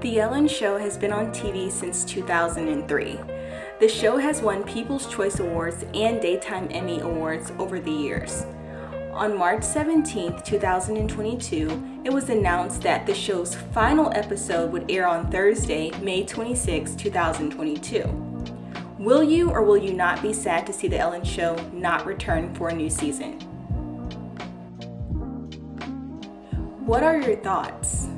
The Ellen Show has been on TV since 2003. The show has won People's Choice Awards and Daytime Emmy Awards over the years. On March 17, 2022, it was announced that the show's final episode would air on Thursday, May 26, 2022. Will you or will you not be sad to see The Ellen Show not return for a new season? What are your thoughts?